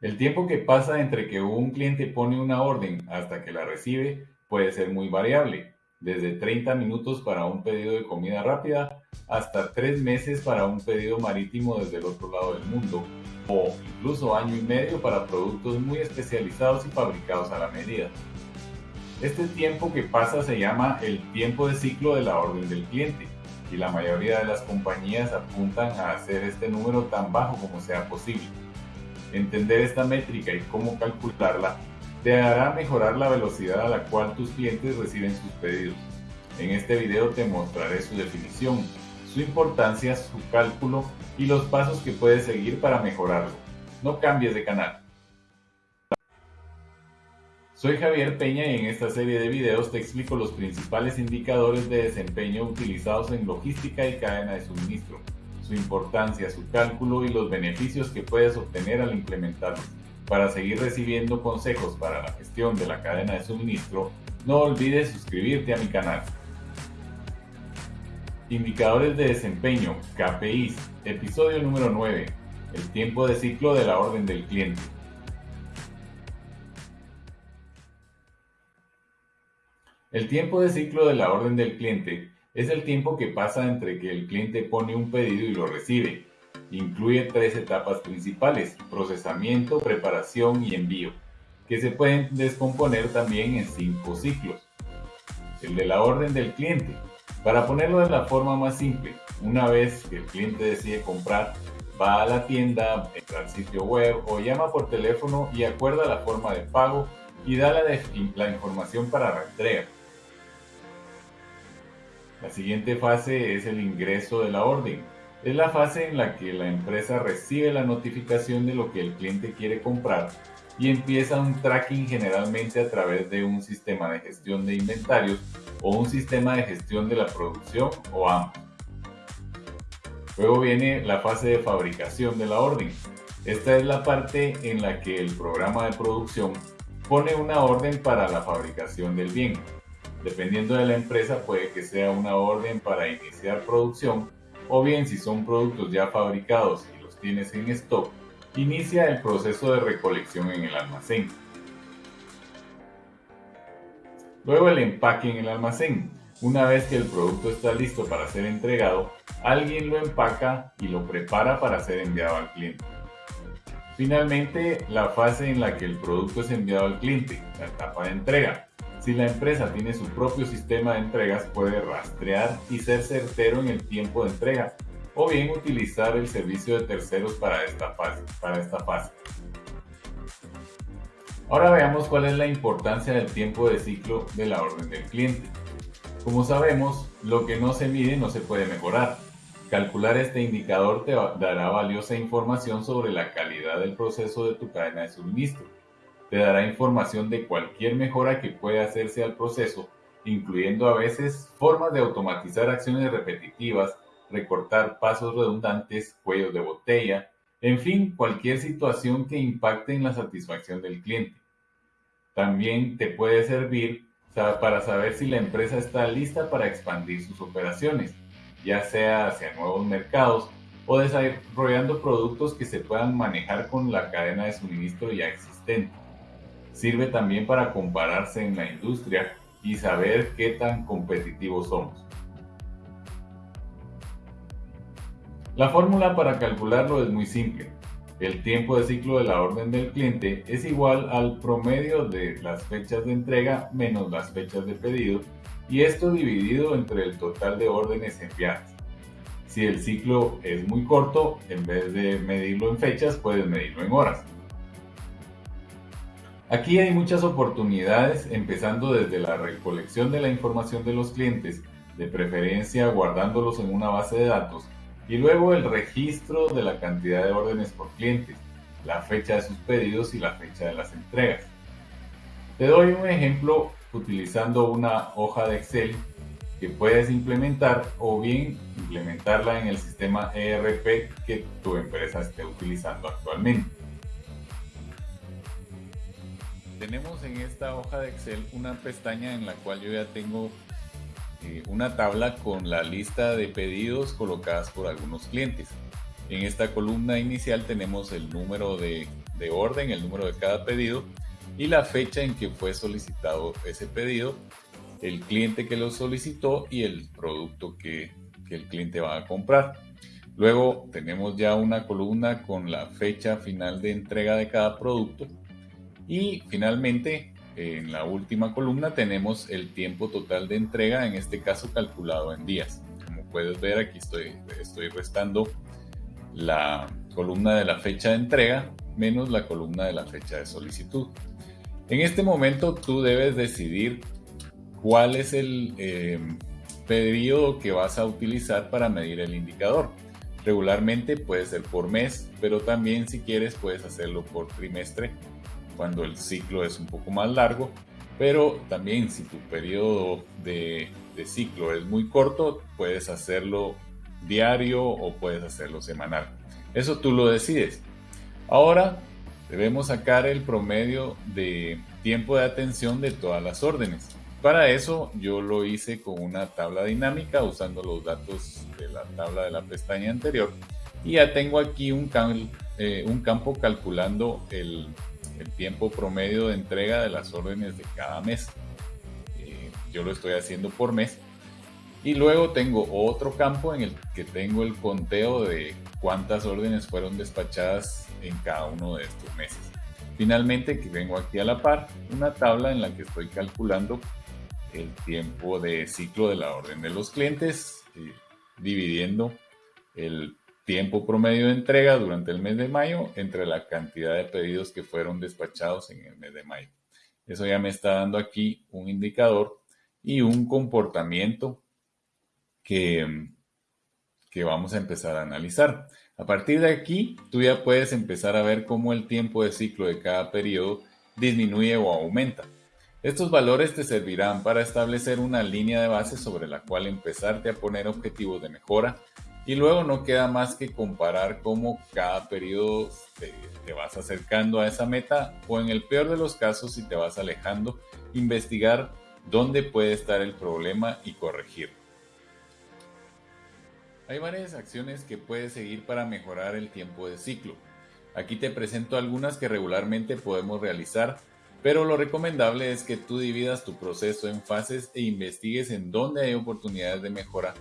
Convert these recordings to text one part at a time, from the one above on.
El tiempo que pasa entre que un cliente pone una orden hasta que la recibe puede ser muy variable, desde 30 minutos para un pedido de comida rápida hasta 3 meses para un pedido marítimo desde el otro lado del mundo, o incluso año y medio para productos muy especializados y fabricados a la medida. Este tiempo que pasa se llama el tiempo de ciclo de la orden del cliente y la mayoría de las compañías apuntan a hacer este número tan bajo como sea posible. Entender esta métrica y cómo calcularla te hará mejorar la velocidad a la cual tus clientes reciben sus pedidos. En este video te mostraré su definición, su importancia, su cálculo y los pasos que puedes seguir para mejorarlo. No cambies de canal. Soy Javier Peña y en esta serie de videos te explico los principales indicadores de desempeño utilizados en logística y cadena de suministro, su importancia, su cálculo y los beneficios que puedes obtener al implementarlos. Para seguir recibiendo consejos para la gestión de la cadena de suministro, no olvides suscribirte a mi canal. Indicadores de desempeño, KPIs, episodio número 9, el tiempo de ciclo de la orden del cliente. El tiempo de ciclo de la orden del cliente es el tiempo que pasa entre que el cliente pone un pedido y lo recibe. Incluye tres etapas principales, procesamiento, preparación y envío, que se pueden descomponer también en cinco ciclos. El de la orden del cliente. Para ponerlo de la forma más simple, una vez que el cliente decide comprar, va a la tienda, entra al sitio web o llama por teléfono y acuerda la forma de pago y da la, información para la. La siguiente fase es el ingreso de la orden. Es la fase en la que la empresa recibe la notificación de lo que el cliente quiere comprar y empieza un tracking generalmente a través de un sistema de gestión de inventarios o un sistema de gestión de la producción o ambos. Luego viene la fase de fabricación de la orden. Esta es la parte en la que el programa de producción pone una orden para la fabricación del bien. Dependiendo de la empresa puede que sea una orden para iniciar producción o bien si son productos ya fabricados y los tienes en stock, inicia el proceso de recolección en el almacén. Luego el empaque en el almacén. Una vez que el producto está listo para ser entregado, alguien lo empaca y lo prepara para ser enviado al cliente. Finalmente, la fase en la que el producto es enviado al cliente, la etapa de entrega. Si la empresa tiene su propio sistema de entregas, puede rastrear y ser certero en el tiempo de entrega, o bien utilizar el servicio de terceros para esta fase. Ahora veamos cuál es la importancia del tiempo de ciclo de la orden del cliente. Como sabemos, lo que no se mide no se puede mejorar. Calcular este indicador te dará valiosa información sobre la calidad del proceso de tu cadena de suministro te dará información de cualquier mejora que pueda hacerse al proceso, incluyendo a veces formas de automatizar acciones repetitivas, recortar pasos redundantes, cuellos de botella, en fin, cualquier situación que impacte en la satisfacción del cliente. También te puede servir para saber si la empresa está lista para expandir sus operaciones, ya sea hacia nuevos mercados o desarrollando productos que se puedan manejar con la cadena de suministro ya existente. Sirve también para compararse en la industria y saber qué tan competitivos somos. La fórmula para calcularlo es muy simple. El tiempo de ciclo de la orden del cliente es igual al promedio de las fechas de entrega menos las fechas de pedido y esto dividido entre el total de órdenes enviadas. Si el ciclo es muy corto, en vez de medirlo en fechas, puedes medirlo en horas. Aquí hay muchas oportunidades, empezando desde la recolección de la información de los clientes, de preferencia guardándolos en una base de datos, y luego el registro de la cantidad de órdenes por clientes, la fecha de sus pedidos y la fecha de las entregas. Te doy un ejemplo utilizando una hoja de Excel que puedes implementar o bien implementarla en el sistema ERP que tu empresa esté utilizando actualmente. Tenemos en esta hoja de Excel una pestaña en la cual yo ya tengo eh, una tabla con la lista de pedidos colocadas por algunos clientes. En esta columna inicial tenemos el número de, de orden, el número de cada pedido y la fecha en que fue solicitado ese pedido, el cliente que lo solicitó y el producto que, que el cliente va a comprar. Luego tenemos ya una columna con la fecha final de entrega de cada producto y finalmente en la última columna tenemos el tiempo total de entrega, en este caso calculado en días. Como puedes ver aquí estoy, restando la columna de la fecha de entrega menos la columna de la fecha de solicitud. En este momento tú debes decidir cuál es el eh, periodo que vas a utilizar para medir el indicador. Regularmente puede ser por mes, pero también si quieres puedes hacerlo por trimestre cuando el ciclo es un poco más largo. Pero también si tu periodo de, de ciclo es muy corto, puedes hacerlo diario o puedes hacerlo semanal. Eso tú lo decides. Ahora debemos sacar el promedio de tiempo de atención de todas las órdenes. Para eso yo lo hice con una tabla dinámica usando los datos de la tabla de la pestaña anterior y ya tengo aquí un, eh, un campo calculando el, el, tiempo promedio de entrega de las órdenes de cada mes. Eh, yo lo estoy haciendo por mes y luego tengo otro campo en el que tengo el conteo de cuántas órdenes fueron despachadas en cada uno de estos meses. Finalmente, que vengo aquí a la par, una tabla en la que estoy calculando el tiempo de ciclo de la orden de los clientes, eh, dividiendo el tiempo promedio de entrega durante el mes de mayo entre la cantidad de pedidos que fueron despachados en el mes de mayo. Eso ya me está dando aquí un indicador y un comportamiento que, que vamos a empezar a analizar. A partir de aquí, tú ya puedes empezar a ver cómo el tiempo de ciclo de cada periodo disminuye o aumenta. Estos valores te servirán para establecer una línea de base sobre la cual empezarte a poner objetivos de mejora y luego no queda más que comparar cómo cada periodo te, vas acercando a esa meta o en el peor de los casos si te vas alejando, investigar dónde puede estar el problema y corregirlo. Hay varias acciones que puedes seguir para mejorar el tiempo de ciclo. Aquí te presento algunas que regularmente podemos realizar, pero lo recomendable es que tú dividas tu proceso en fases e investigues en dónde hay oportunidades de mejora,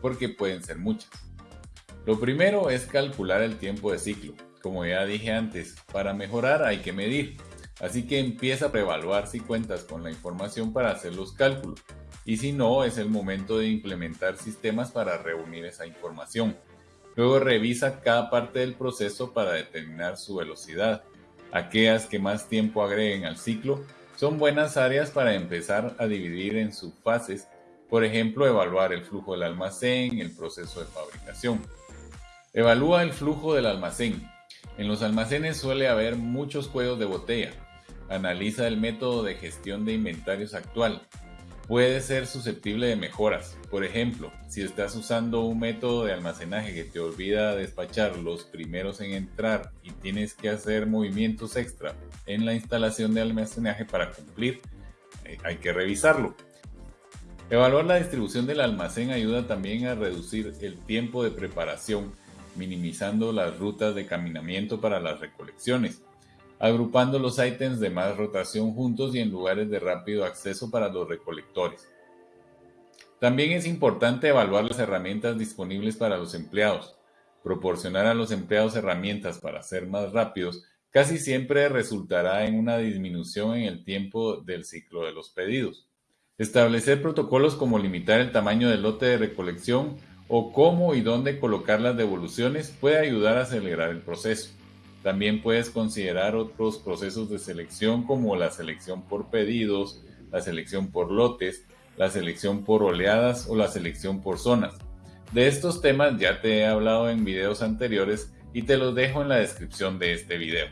porque pueden ser muchas. Lo primero es calcular el tiempo de ciclo. Como ya dije antes, para mejorar hay que medir, así que empieza a preevaluar si cuentas con la información para hacer los cálculos y si no, es el momento de implementar sistemas para reunir esa información. Luego revisa cada parte del proceso para determinar su velocidad. Aquellas que más tiempo agreguen al ciclo son buenas áreas para empezar a dividir en subfases, por ejemplo, evaluar el flujo del almacén, el proceso de fabricación. Evalúa el flujo del almacén. En los almacenes suele haber muchos cuellos de botella. Analiza el método de gestión de inventarios actual puede ser susceptible de mejoras. Por ejemplo, si estás usando un método de almacenaje que te olvida despachar los primeros en entrar y tienes que hacer movimientos extra en la instalación de almacenaje para cumplir, eh, hay que revisarlo. Evaluar la distribución del almacén ayuda también a reducir el tiempo de preparación, minimizando las rutas de caminamiento para las recolecciones agrupando los ítems de más rotación juntos y en lugares de rápido acceso para los recolectores. También es importante evaluar las herramientas disponibles para los empleados. Proporcionar a los empleados herramientas para ser más rápidos casi siempre resultará en una disminución en el tiempo del ciclo de los pedidos. Establecer protocolos como limitar el tamaño del lote de recolección o cómo y dónde colocar las devoluciones puede ayudar a acelerar el proceso. También puedes considerar otros procesos de selección como la selección por pedidos, la selección por lotes, la selección por oleadas o la selección por zonas. De estos temas ya te he hablado en videos anteriores y te los dejo en la descripción de este video.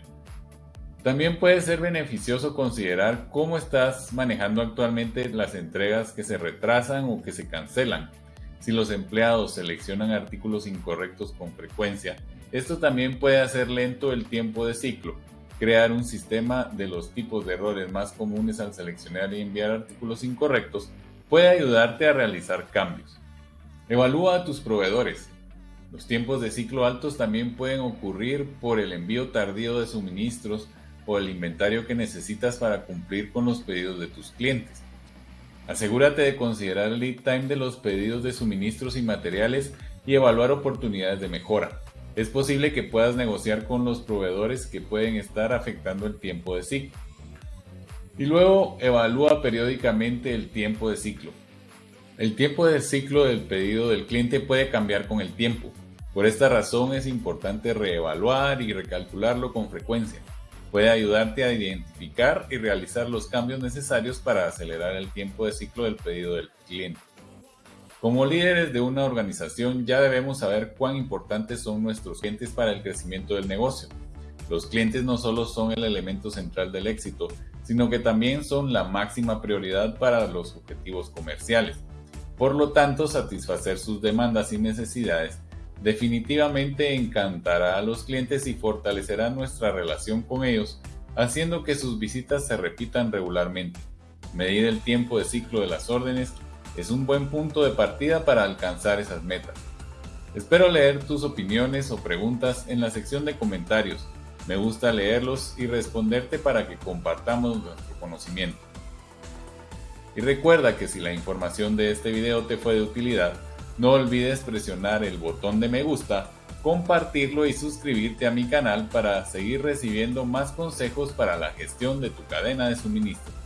También puede ser beneficioso considerar cómo estás manejando actualmente las entregas que se retrasan o que se cancelan. Si los empleados seleccionan artículos incorrectos con frecuencia, esto también puede hacer lento el tiempo de ciclo. Crear un sistema de los tipos de errores más comunes al seleccionar y enviar artículos incorrectos puede ayudarte a realizar cambios. Evalúa a tus proveedores. Los tiempos de ciclo altos también pueden ocurrir por el envío tardío de suministros o el inventario que necesitas para cumplir con los pedidos de tus clientes. Asegúrate de considerar el lead time de los pedidos de suministros y materiales y evaluar oportunidades de mejora. Es posible que puedas negociar con los proveedores que pueden estar afectando el tiempo de ciclo. Y luego evalúa periódicamente el tiempo de ciclo. El tiempo de ciclo del pedido del cliente puede cambiar con el tiempo. Por esta razón es importante reevaluar y recalcularlo con frecuencia. Puede ayudarte a identificar y realizar los cambios necesarios para acelerar el tiempo de ciclo del pedido del cliente. Como líderes de una organización ya debemos saber cuán importantes son nuestros clientes para el crecimiento del negocio. Los clientes no solo son el elemento central del éxito, sino que también son la máxima prioridad para los objetivos comerciales. Por lo tanto, satisfacer sus demandas y necesidades definitivamente encantará a los clientes y fortalecerá nuestra relación con ellos, haciendo que sus visitas se repitan regularmente. Medir el tiempo de ciclo de las órdenes es un buen punto de partida para alcanzar esas metas. Espero leer tus opiniones o preguntas en la sección de comentarios. Me gusta leerlos y responderte para que compartamos nuestro conocimiento. Y recuerda que si la información de este video te fue de utilidad, no olvides presionar el botón de me gusta, compartirlo y suscribirte a mi canal para seguir recibiendo más consejos para la gestión de tu cadena de suministro.